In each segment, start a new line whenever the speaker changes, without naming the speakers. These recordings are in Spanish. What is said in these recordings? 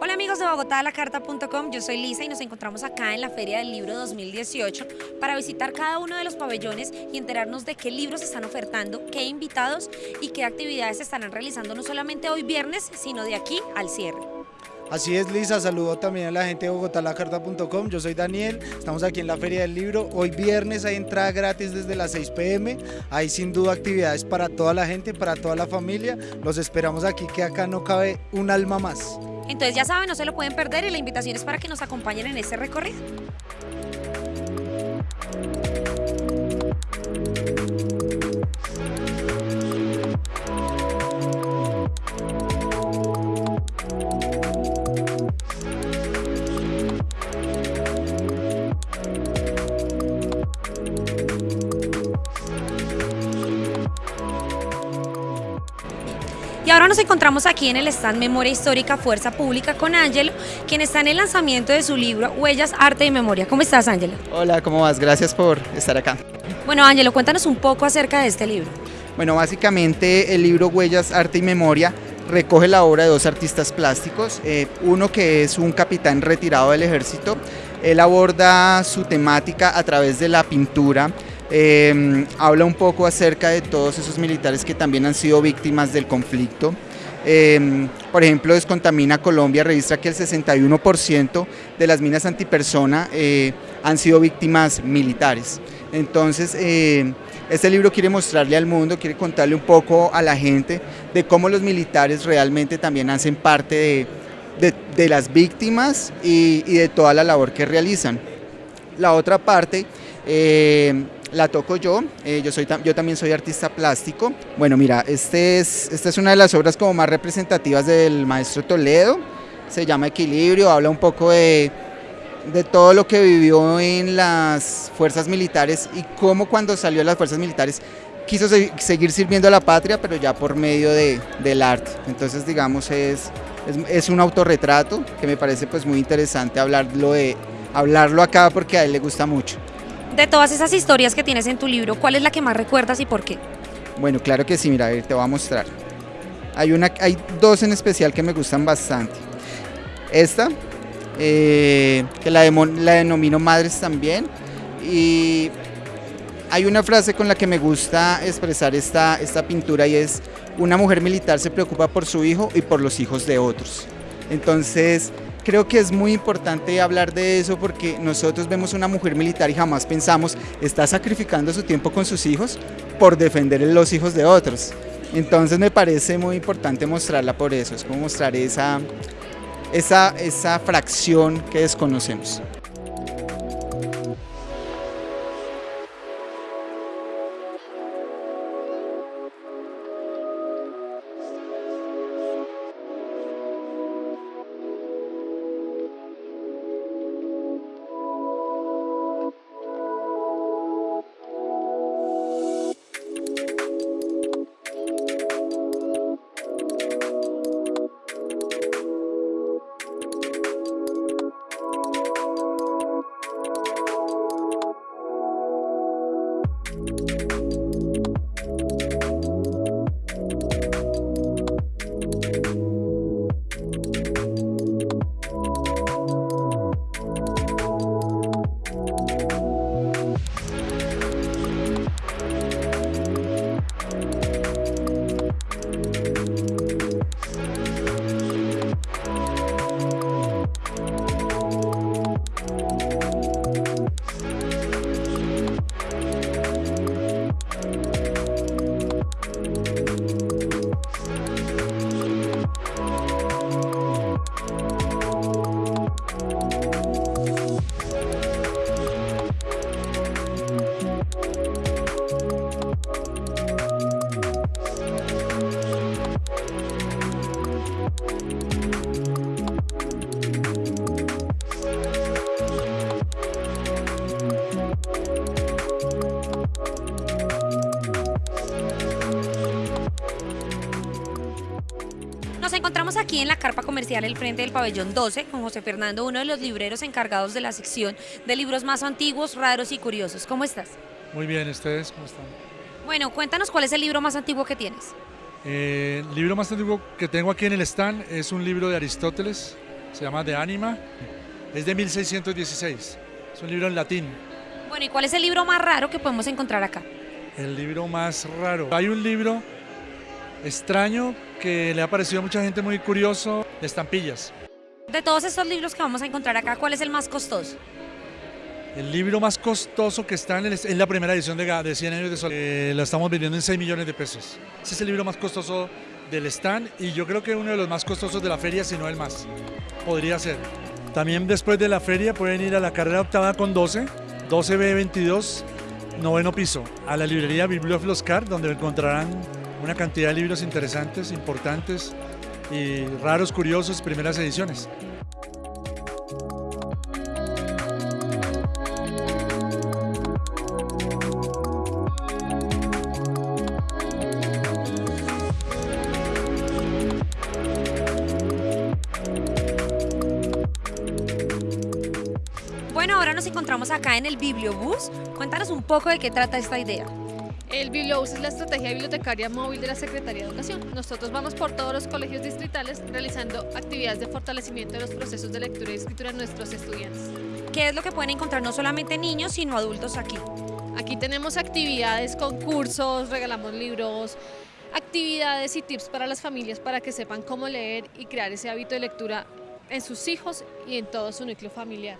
Hola amigos de bogotalacarta.com, yo soy Lisa y nos encontramos acá en la Feria del Libro 2018 para visitar cada uno de los pabellones y enterarnos de qué libros están ofertando, qué invitados y qué actividades estarán realizando no solamente hoy viernes, sino de aquí al cierre.
Así es, Lisa, saludo también a la gente de bogotalacarta.com, yo soy Daniel, estamos aquí en la Feria del Libro, hoy viernes hay entrada gratis desde las 6 pm, hay sin duda actividades para toda la gente, para toda la familia, los esperamos aquí que acá no cabe un alma más.
Entonces ya saben, no se lo pueden perder y la invitación es para que nos acompañen en este recorrido. Y ahora nos encontramos aquí en el stand Memoria Histórica Fuerza Pública con Ángelo, quien está en el lanzamiento de su libro Huellas, Arte y Memoria. ¿Cómo estás, Ángelo?
Hola, ¿cómo vas? Gracias por estar acá.
Bueno, Ángelo, cuéntanos un poco acerca de este libro.
Bueno, básicamente el libro Huellas, Arte y Memoria recoge la obra de dos artistas plásticos, eh, uno que es un capitán retirado del ejército, él aborda su temática a través de la pintura, eh, habla un poco acerca de todos esos militares que también han sido víctimas del conflicto. Eh, por ejemplo, Descontamina Colombia registra que el 61% de las minas antipersona eh, han sido víctimas militares. Entonces, eh, este libro quiere mostrarle al mundo, quiere contarle un poco a la gente de cómo los militares realmente también hacen parte de, las víctimas y, de toda la labor que realizan. La otra parte la toco yo, eh, yo, soy, yo también soy artista plástico. Bueno, mira, este es, esta es una de las obras como más representativas del maestro Toledo, se llama Equilibrio, habla un poco de, de todo lo que vivió en las fuerzas militares y cómo cuando salió de las fuerzas militares quiso se, seguir sirviendo a la patria, pero ya por medio de, del arte. Entonces, digamos, es, es, es, un autorretrato que me parece pues muy interesante hablarlo, de, hablarlo acá porque a él le gusta mucho.
De todas esas historias que tienes en tu libro, ¿cuál es la que más recuerdas y por qué?
Bueno, claro que sí, mira, a te voy a mostrar. Hay, una, hay dos en especial que me gustan bastante. Esta, eh, que la, de, la denomino Madres también, y hay una frase con la que me gusta expresar esta, esta pintura y es, una mujer militar se preocupa por su hijo y por los hijos de otros. Entonces, creo que es muy importante hablar de eso porque nosotros vemos una mujer militar y jamás pensamos, está sacrificando su tiempo con sus hijos por defender los hijos de otros. Entonces me parece muy importante mostrarla por eso, es como mostrar esa, esa, esa fracción que desconocemos.
Encontramos aquí en la carpa comercial el frente del pabellón 12 con José Fernando, uno de los libreros encargados de la sección de libros más antiguos, raros y curiosos. ¿Cómo estás?
Muy bien, ¿ustedes cómo están?
Bueno, cuéntanos cuál es el libro más antiguo que tienes.
Eh, el libro más antiguo que tengo aquí en el stand es un libro de Aristóteles, se llama De Anima, es de 1616, es un libro en latín.
Bueno, ¿y cuál es el libro más raro que podemos encontrar acá?
El libro más raro. Hay un libro extraño que le ha parecido a mucha gente muy curioso, de estampillas.
De todos estos libros que vamos a encontrar acá, ¿cuál es el más costoso?
El libro más costoso que está en, el, en la primera edición de, de 100 años de soledad, eh, la estamos vendiendo en 6 millones de pesos. Ese es el libro más costoso del stand y yo creo que uno de los más costosos de la feria, si no el más. Podría ser. También después de la feria pueden ir a la carrera octava con 12, 12B22, noveno piso, a la librería Bibliofloscar, donde encontrarán una cantidad de libros interesantes, importantes y raros, curiosos, primeras ediciones.
Bueno, ahora nos encontramos acá en el Bibliobús. Cuéntanos un poco de qué trata esta idea.
El Bibliobús es la estrategia bibliotecaria móvil de la Secretaría de Educación. Nosotros vamos por todos los colegios distritales realizando actividades de fortalecimiento de los procesos de lectura y escritura de nuestros estudiantes.
¿Qué es lo que pueden encontrar no solamente niños, sino adultos aquí?
Aquí tenemos actividades, concursos, regalamos libros, actividades y tips para las familias para que sepan cómo leer y crear ese hábito de lectura en sus hijos y en todo su núcleo familiar.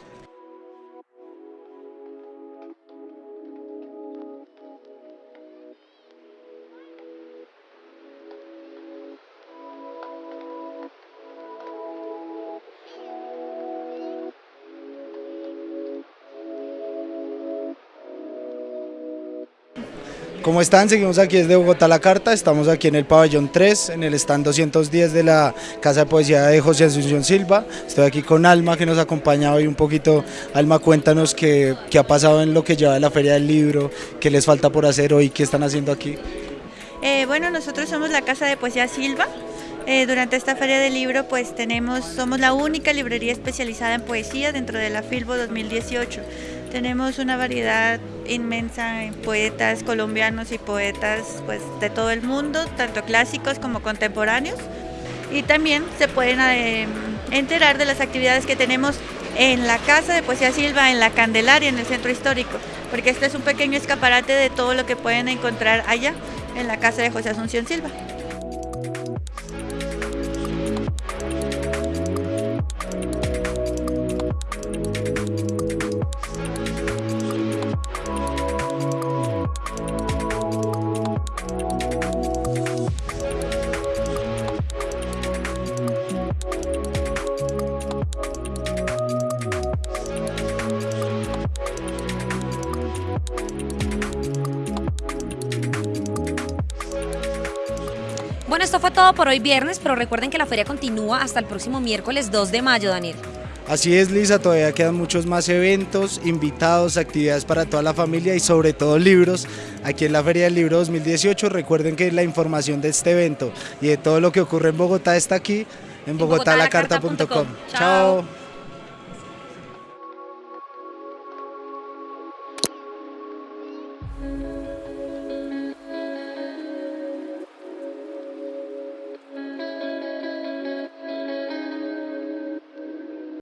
¿Cómo están? Seguimos aquí desde Bogotá La Carta, estamos aquí en el pabellón 3, en el stand 210 de la Casa de Poesía de José Asunción Silva. Estoy aquí con Alma que nos acompaña hoy un poquito. Alma, cuéntanos qué, qué ha pasado en lo que lleva de la Feria del Libro, qué les falta por hacer hoy, qué están haciendo aquí.
Eh, bueno, nosotros somos la Casa de Poesía Silva. Eh, durante esta feria del libro, pues tenemos, somos la única librería especializada en poesía dentro de la Filbo 2018. Tenemos una variedad inmensa en poetas colombianos y poetas pues, de todo el mundo, tanto clásicos como contemporáneos. Y también se pueden eh, enterar de las actividades que tenemos en la Casa de Poesía Silva, en la Candelaria, en el Centro Histórico, porque este es un pequeño escaparate de todo lo que pueden encontrar allá en la Casa de José Asunción Silva.
Esto fue todo por hoy viernes, pero recuerden que la feria continúa hasta el próximo miércoles 2 de mayo, Daniel.
Así es, Lisa, todavía quedan muchos más eventos, invitados, actividades para toda la familia y sobre todo libros aquí en la Feria del Libro 2018. Recuerden que la información de este evento y de todo lo que ocurre en Bogotá está aquí en bogotalacarta.com. Chao.